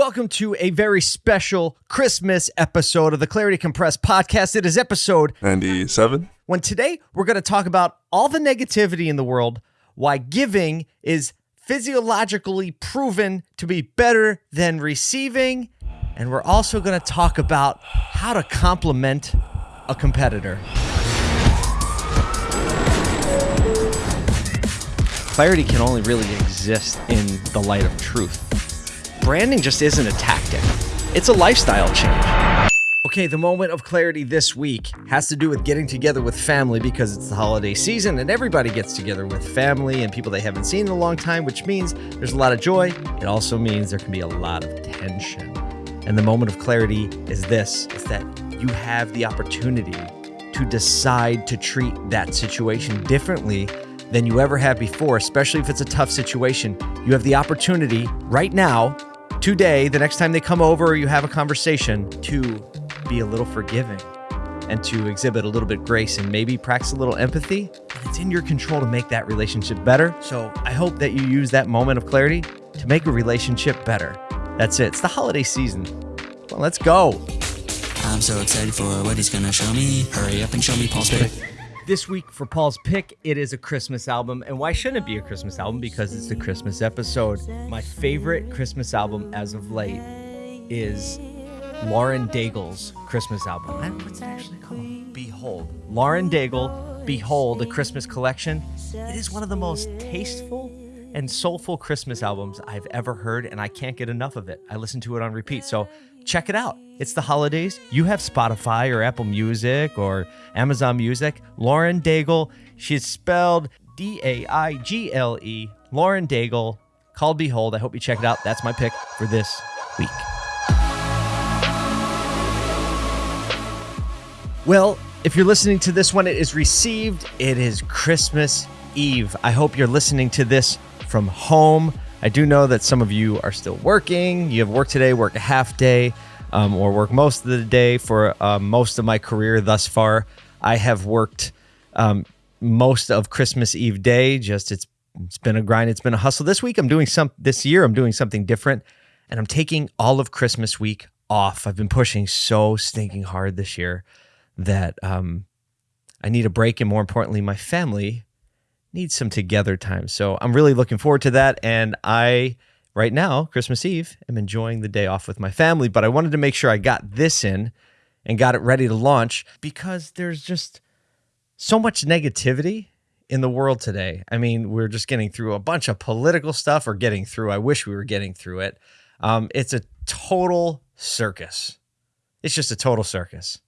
Welcome to a very special Christmas episode of the Clarity Compressed podcast. It is episode 97. when today we're going to talk about all the negativity in the world, why giving is physiologically proven to be better than receiving, and we're also going to talk about how to compliment a competitor. Clarity can only really exist in the light of truth. Branding just isn't a tactic, it's a lifestyle change. Okay, the moment of clarity this week has to do with getting together with family because it's the holiday season and everybody gets together with family and people they haven't seen in a long time, which means there's a lot of joy. It also means there can be a lot of tension. And the moment of clarity is this is that you have the opportunity to decide to treat that situation differently than you ever have before, especially if it's a tough situation. You have the opportunity right now, today, the next time they come over or you have a conversation, to be a little forgiving and to exhibit a little bit grace and maybe practice a little empathy. And it's in your control to make that relationship better. So I hope that you use that moment of clarity to make a relationship better. That's it. It's the holiday season. Well, let's go. I'm so excited for what he's gonna show me. Hurry up and show me Paul's. This week for Paul's pick, it is a Christmas album. And why shouldn't it be a Christmas album? Because it's the Christmas episode. My favorite Christmas album as of late is Lauren Daigle's Christmas album. What's it actually called? Behold. Lauren Daigle, Behold, a Christmas collection. It is one of the most tasteful and soulful Christmas albums I've ever heard, and I can't get enough of it. I listen to it on repeat. So check it out. It's the holidays. You have Spotify or Apple Music or Amazon Music. Lauren Daigle, she's spelled D A I G L E. Lauren Daigle, called Behold. I hope you check it out. That's my pick for this week. Well, if you're listening to this one, it is received. It is Christmas Eve. I hope you're listening to this from home. I do know that some of you are still working. You have work today, work a half day, um, or work most of the day. For uh, most of my career thus far, I have worked um, most of Christmas Eve day. Just it's it's been a grind. It's been a hustle. This week, I'm doing some. This year, I'm doing something different, and I'm taking all of Christmas week off. I've been pushing so stinking hard this year that um, I need a break, and more importantly, my family needs some together time. So I'm really looking forward to that. And I, right now, Christmas Eve, am enjoying the day off with my family. But I wanted to make sure I got this in and got it ready to launch because there's just so much negativity in the world today. I mean, we're just getting through a bunch of political stuff or getting through. I wish we were getting through it. Um, it's a total circus. It's just a total circus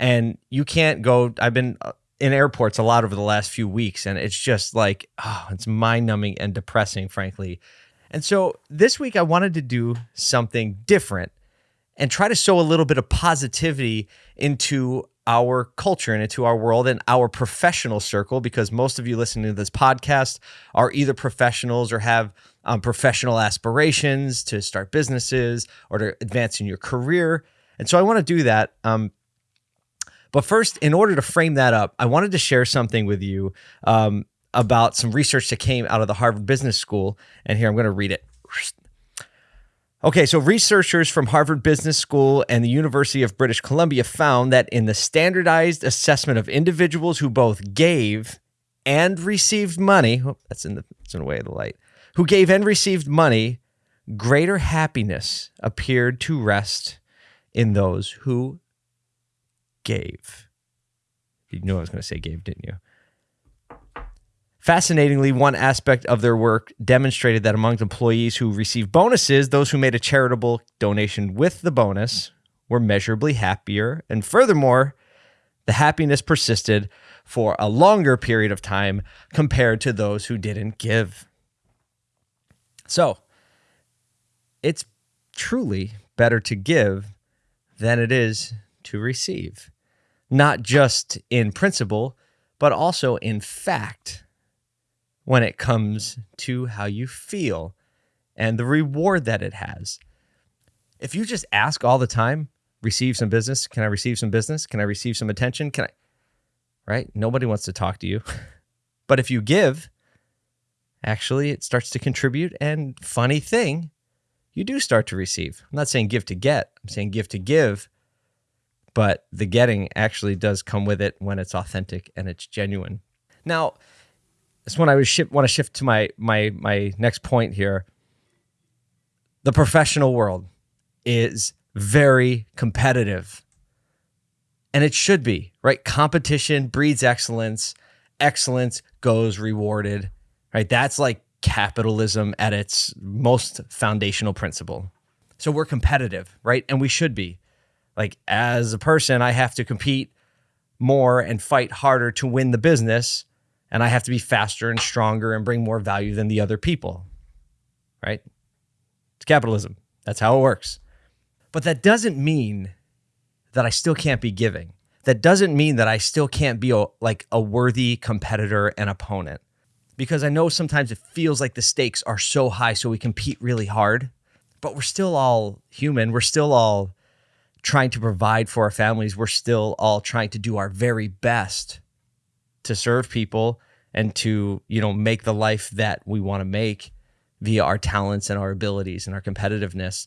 and you can't go i've been uh, in airports a lot over the last few weeks and it's just like oh it's mind numbing and depressing frankly. And so this week i wanted to do something different and try to sow a little bit of positivity into our culture and into our world and our professional circle because most of you listening to this podcast are either professionals or have um, professional aspirations to start businesses or to advance in your career. And so i want to do that um, but first, in order to frame that up, I wanted to share something with you um, about some research that came out of the Harvard Business School. And here I'm going to read it. Okay, so researchers from Harvard Business School and the University of British Columbia found that in the standardized assessment of individuals who both gave and received money, oh, that's in the that's in the way of the light, who gave and received money, greater happiness appeared to rest in those who gave. You knew I was going to say gave, didn't you? Fascinatingly, one aspect of their work demonstrated that among employees who received bonuses, those who made a charitable donation with the bonus were measurably happier. And furthermore, the happiness persisted for a longer period of time compared to those who didn't give. So, it's truly better to give than it is to receive, not just in principle, but also in fact when it comes to how you feel and the reward that it has. If you just ask all the time, receive some business, can I receive some business? Can I receive some attention? Can I right? Nobody wants to talk to you. but if you give, actually it starts to contribute and funny thing, you do start to receive. I'm not saying give to get, I'm saying give to give, but the getting actually does come with it when it's authentic and it's genuine. Now, that's when I shift, want to shift to my my my next point here. The professional world is very competitive. And it should be, right? Competition breeds excellence. Excellence goes rewarded, right? That's like capitalism at its most foundational principle. So we're competitive, right? And we should be. Like, as a person, I have to compete more and fight harder to win the business. And I have to be faster and stronger and bring more value than the other people, right? It's capitalism. That's how it works. But that doesn't mean that I still can't be giving. That doesn't mean that I still can't be a, like a worthy competitor and opponent. Because I know sometimes it feels like the stakes are so high, so we compete really hard, but we're still all human. We're still all trying to provide for our families. We're still all trying to do our very best to serve people and to, you know, make the life that we want to make via our talents and our abilities and our competitiveness.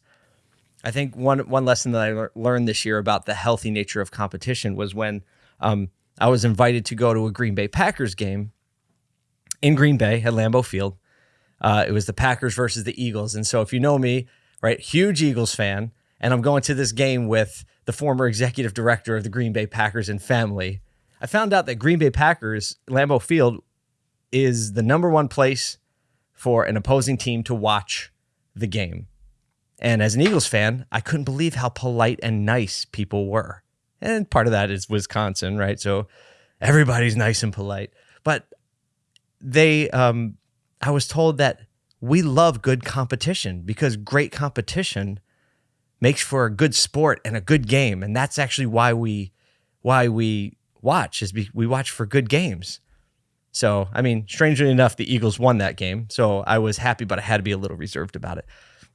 I think one one lesson that I le- learned this year about the healthy nature of competition was when um, I was invited to go to a Green Bay Packers game in Green Bay at Lambeau Field. Uh, it was the Packers versus the Eagles, and so if you know me, right, huge Eagles fan, and I'm going to this game with the former executive director of the Green Bay Packers and family. I found out that Green Bay Packers Lambeau Field is the number one place for an opposing team to watch the game. And as an Eagles fan, I couldn't believe how polite and nice people were. And part of that is Wisconsin, right? So everybody's nice and polite. But they, um, I was told that we love good competition because great competition makes for a good sport and a good game. And that's actually why we, why we watch is we watch for good games. So, I mean, strangely enough, the Eagles won that game. So I was happy, but I had to be a little reserved about it.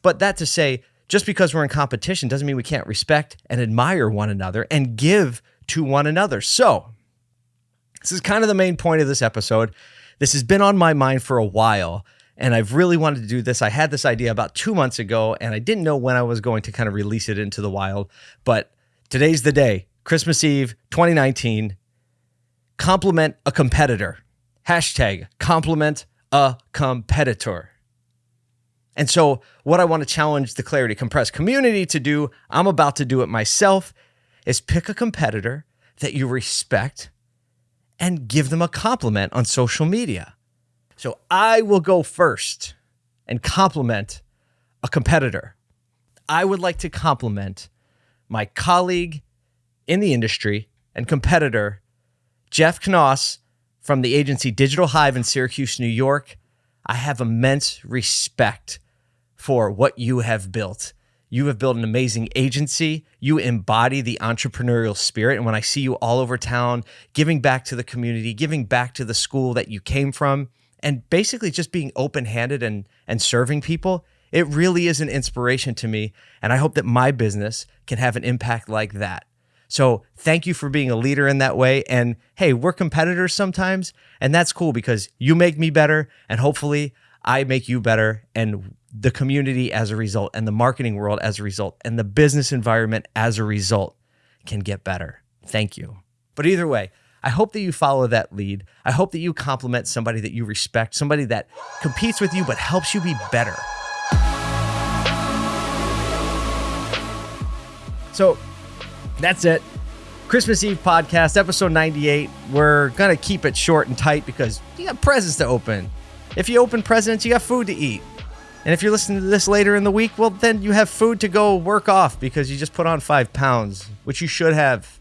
But that to say, just because we're in competition doesn't mean we can't respect and admire one another and give to one another. So, this is kind of the main point of this episode. This has been on my mind for a while, and I've really wanted to do this. I had this idea about two months ago, and I didn't know when I was going to kind of release it into the wild. But today's the day, Christmas Eve 2019. Compliment a competitor. Hashtag compliment a competitor. And so, what I want to challenge the Clarity Compressed community to do, I'm about to do it myself, is pick a competitor that you respect and give them a compliment on social media. So, I will go first and compliment a competitor. I would like to compliment my colleague in the industry and competitor, Jeff Knauss from the agency Digital Hyve in Syracuse, New York. I have immense respect for what you have built. You have built an amazing agency. You embody the entrepreneurial spirit. And when I see you all over town, giving back to the community, giving back to the school that you came from, and basically just being open handed and, and serving people, it really is an inspiration to me. And I hope that my business can have an impact like that. So thank you for being a leader in that way. And hey, we're competitors sometimes, and that's cool because you make me better, and hopefully I make you better. And the community as a result, and the marketing world as a result, and the business environment as a result can get better. Thank you. But either way, I hope that you follow that lead. I hope that you compliment somebody that you respect, somebody that competes with you but helps you be better. So that's it. Christmas Eve podcast, episode 98. We're going to keep it short and tight because you got presents to open. If you open presents, you got food to eat. And if you're listening to this later in the week, well, then you have food to go work off because you just put on five pounds, which you should have.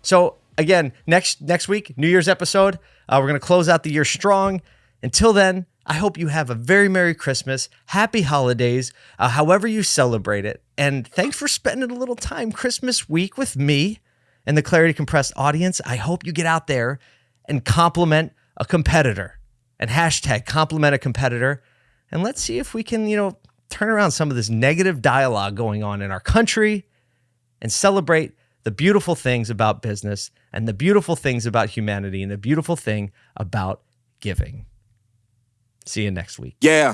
So again, next next week, New Year's episode, uh, we're gonna close out the year strong. Until then, I hope you have a very Merry Christmas, Happy Holidays, uh, however you celebrate it, and thanks for spending a little time Christmas week with me and the Clarity Compressed audience. I hope you get out there and compliment a competitor and hashtag compliment a competitor and let's see if we can, you know, turn around some of this negative dialogue going on in our country and celebrate the beautiful things about business and the beautiful things about humanity and the beautiful thing about giving. See you next week. Yeah.